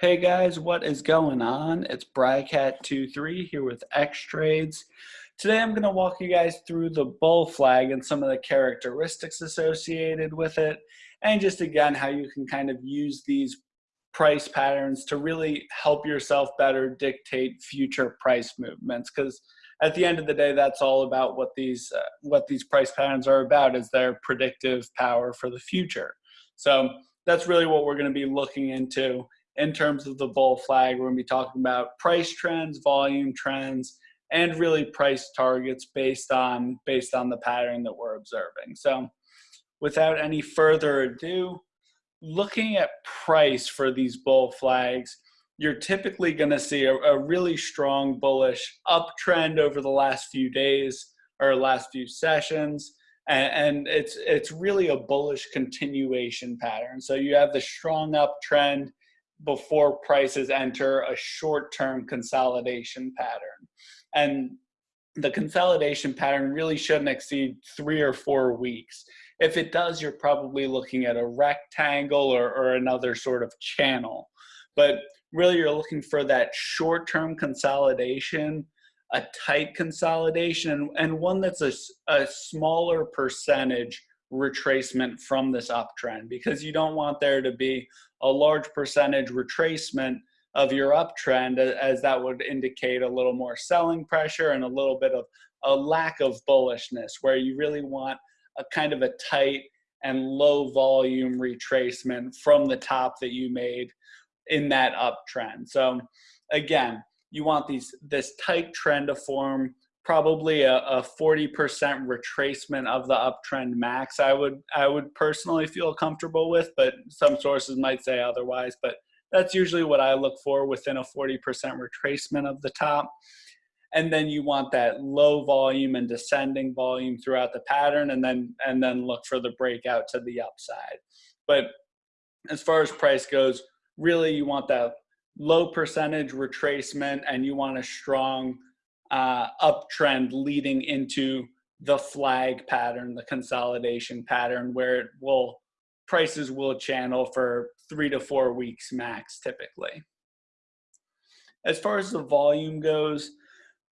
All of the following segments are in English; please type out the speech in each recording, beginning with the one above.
Hey guys, what is going on? It's Brycat23 here with X Trades. Today I'm going to walk you guys through the bull flag and some of the characteristics associated with it, and just again how you can kind of use these price patterns to really help yourself better dictate future price movements. Because at the end of the day, that's all about what these uh, what these price patterns are about is their predictive power for the future. So that's really what we're going to be looking into in terms of the bull flag. We're going to be talking about price trends, volume trends, and really price targets based on based on the pattern that we're observing. So without any further ado, looking at price for these bull flags, you're typically going to see a, a, really strong bullish uptrend over the last few days or last few sessions. And, and it's, it's really a bullish continuation pattern. So you have the strong uptrend before prices enter a short-term consolidation pattern. And the consolidation pattern really shouldn't exceed three or four weeks. If it does, you're probably looking at a rectangle or, or another sort of channel. But really you're looking for that short-term consolidation, a tight consolidation, and one that's a, a smaller percentage retracement from this uptrend because you don't want there to be a large percentage retracement of your uptrend as that would indicate a little more selling pressure and a little bit of a lack of bullishness where you really want a kind of a tight and low volume retracement from the top that you made in that uptrend. So again, you want these this tight trend to form probably a, a 40% retracement of the uptrend max I would I would personally feel comfortable with, but some sources might say otherwise. But that's usually what I look for within a 40% retracement of the top. And then you want that low volume and descending volume throughout the pattern and then and then look for the breakout to the upside. But as far as price goes, really you want that low percentage retracement and you want a strong uh, uptrend leading into the flag pattern, the consolidation pattern, where it will prices will channel for three to four weeks max typically. As far as the volume goes,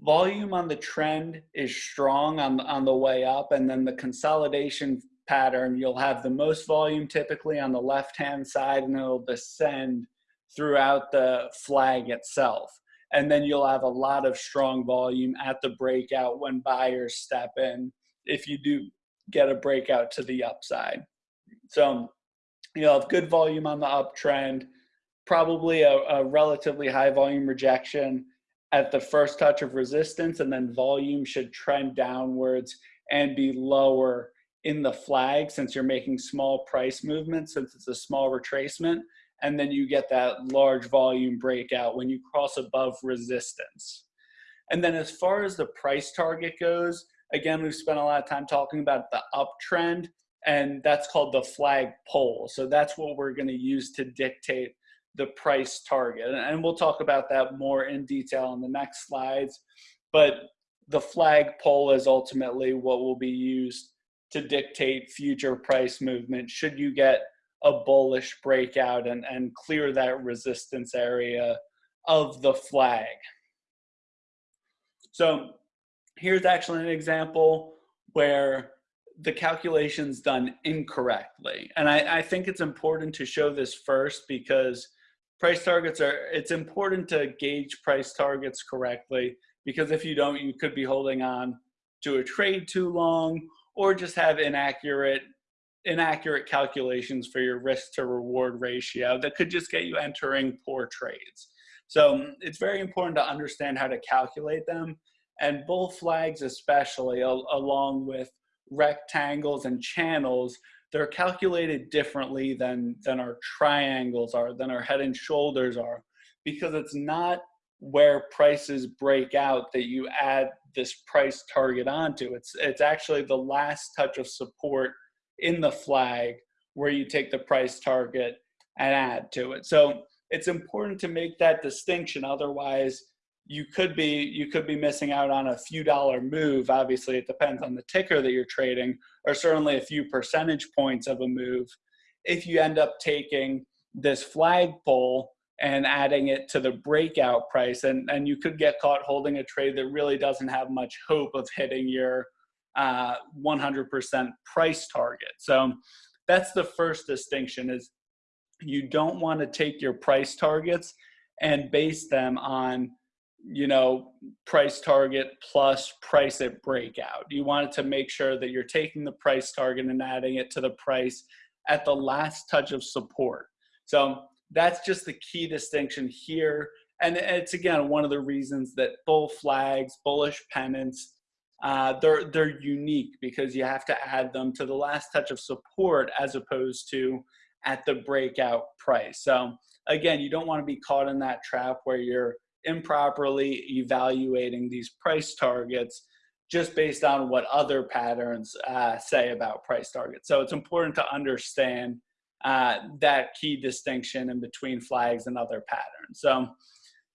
volume on the trend is strong on the, on the way up and then the consolidation pattern, you'll have the most volume typically on the left-hand side and it'll descend throughout the flag itself and then you'll have a lot of strong volume at the breakout when buyers step in if you do get a breakout to the upside. So you'll have good volume on the uptrend, probably a, a relatively high volume rejection at the first touch of resistance, and then volume should trend downwards and be lower in the flag since you're making small price movements, since it's a small retracement and then you get that large volume breakout when you cross above resistance. And then as far as the price target goes, again, we've spent a lot of time talking about the uptrend, and that's called the flag pole. So that's what we're gonna use to dictate the price target. And we'll talk about that more in detail in the next slides. But the flag pole is ultimately what will be used to dictate future price movement should you get a bullish breakout and, and clear that resistance area of the flag. So here's actually an example where the calculation's done incorrectly. And I, I think it's important to show this first because price targets are, it's important to gauge price targets correctly because if you don't, you could be holding on to a trade too long or just have inaccurate inaccurate calculations for your risk to reward ratio that could just get you entering poor trades. So it's very important to understand how to calculate them and bull flags especially al along with rectangles and channels they're calculated differently than than our triangles are than our head and shoulders are because it's not where prices break out that you add this price target onto it's it's actually the last touch of support in the flag where you take the price target and add to it. So it's important to make that distinction. Otherwise, you could be you could be missing out on a few dollar move. Obviously, it depends on the ticker that you're trading, or certainly a few percentage points of a move. If you end up taking this flagpole and adding it to the breakout price. And, and you could get caught holding a trade that really doesn't have much hope of hitting your 100% uh, price target. So that's the first distinction is you don't want to take your price targets and base them on you know price target plus price at breakout. You want to make sure that you're taking the price target and adding it to the price at the last touch of support. So that's just the key distinction here. And it's again one of the reasons that bull flags bullish pennants uh, they're they're unique because you have to add them to the last touch of support as opposed to at the breakout price. So again, you don't want to be caught in that trap where you're improperly evaluating these price targets just based on what other patterns uh, say about price targets. So it's important to understand uh, that key distinction in between flags and other patterns. So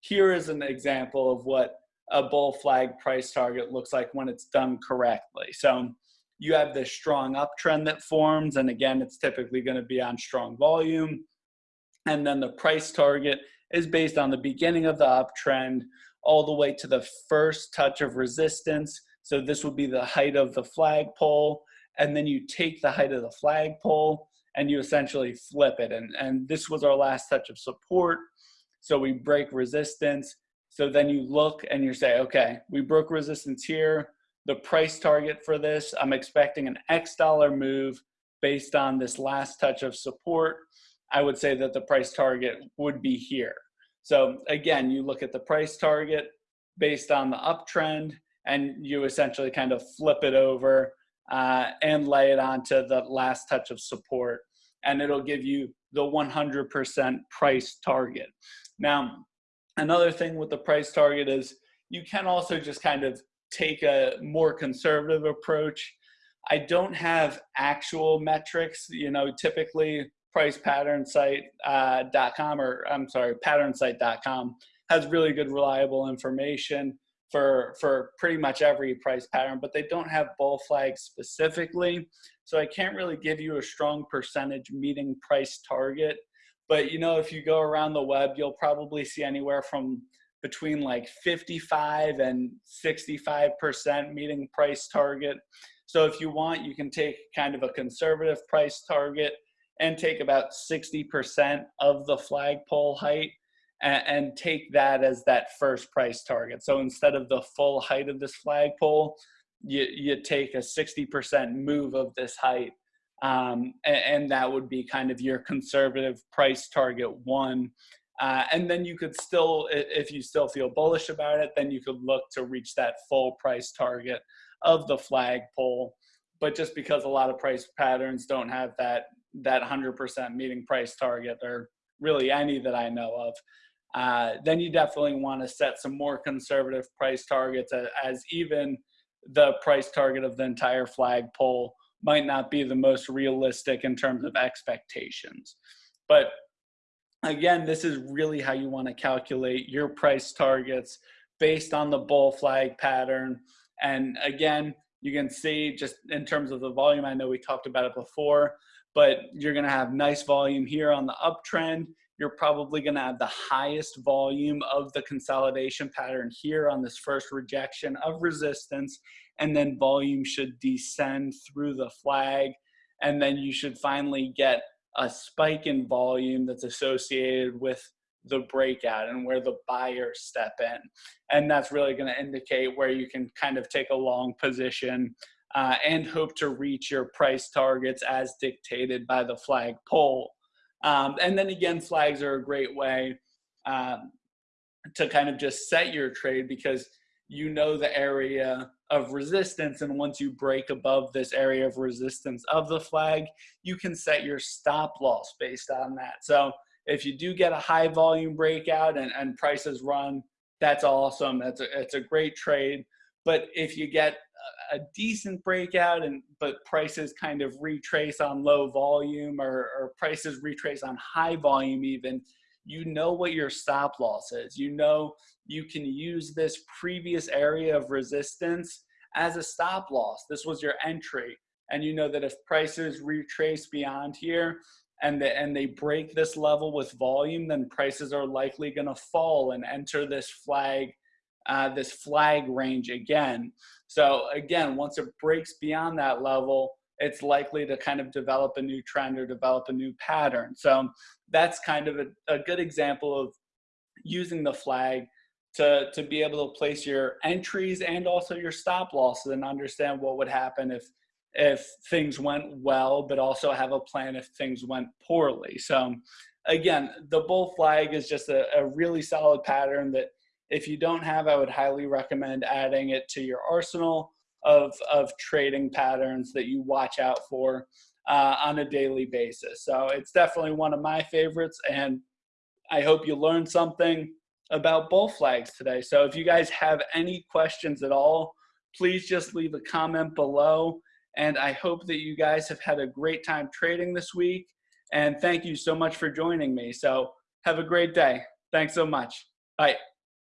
here is an example of what a bull flag price target looks like when it's done correctly. So you have this strong uptrend that forms, and again, it's typically going to be on strong volume. And then the price target is based on the beginning of the uptrend all the way to the first touch of resistance. So this would be the height of the flagpole. And then you take the height of the flagpole and you essentially flip it. And, and this was our last touch of support. So we break resistance so then you look and you say, okay, we broke resistance here. The price target for this, I'm expecting an X dollar move based on this last touch of support. I would say that the price target would be here. So again, you look at the price target based on the uptrend and you essentially kind of flip it over uh, and lay it onto the last touch of support and it'll give you the 100% price target. Now, Another thing with the price target is you can also just kind of take a more conservative approach. I don't have actual metrics, you know, typically pricepatternSite.com uh, or I'm sorry, patternsite.com has really good reliable information for for pretty much every price pattern, but they don't have bull flags specifically. So I can't really give you a strong percentage meeting price target but you know, if you go around the web, you'll probably see anywhere from between like 55 and 65% meeting price target. So if you want, you can take kind of a conservative price target and take about 60% of the flagpole height and, and, take that as that first price target. So instead of the full height of this flagpole, you, you take a 60% move of this height um, and, that would be kind of your conservative price target one. Uh, and then you could still, if you still feel bullish about it, then you could look to reach that full price target of the flagpole. But just because a lot of price patterns don't have that that 100% meeting price target, or really any that I know of, uh, then you definitely want to set some more conservative price targets as, as even the price target of the entire flagpole might not be the most realistic in terms of expectations. But again, this is really how you want to calculate your price targets based on the bull flag pattern. And again, you can see just in terms of the volume, I know we talked about it before, but you're going to have nice volume here on the uptrend. You're probably going to have the highest volume of the consolidation pattern here on this first rejection of resistance and then volume should descend through the flag and then you should finally get a spike in volume that's associated with the breakout and where the buyers step in. And that's really going to indicate where you can kind of take a long position uh, and hope to reach your price targets as dictated by the flag pole um, and then again flags are a great way um, to kind of just set your trade because you know the area of resistance and once you break above this area of resistance of the flag you can set your stop loss based on that. So if you do get a high volume breakout and, and prices run that's awesome. That's a, it's a great trade. But if you get a decent breakout and but prices kind of retrace on low volume or, or prices retrace on high volume even you know what your stop loss is. You know you can use this previous area of resistance as a stop loss. This was your entry. And you know that if prices retrace beyond here, and, the, and they break this level with volume, then prices are likely going to fall and enter this flag, uh, this flag range again. So again, once it breaks beyond that level, it's likely to kind of develop a new trend or develop a new pattern. So that's kind of a, a good example of using the flag to, to be able to place your entries and also your stop losses and understand what would happen if if things went well, but also have a plan if things went poorly. So again, the bull flag is just a, a really solid pattern that if you don't have, I would highly recommend adding it to your arsenal of, of trading patterns that you watch out for uh, on a daily basis. So it's definitely one of my favorites and I hope you learned something about bull flags today. So if you guys have any questions at all, please just leave a comment below. And I hope that you guys have had a great time trading this week. And thank you so much for joining me. So have a great day. Thanks so much. Bye.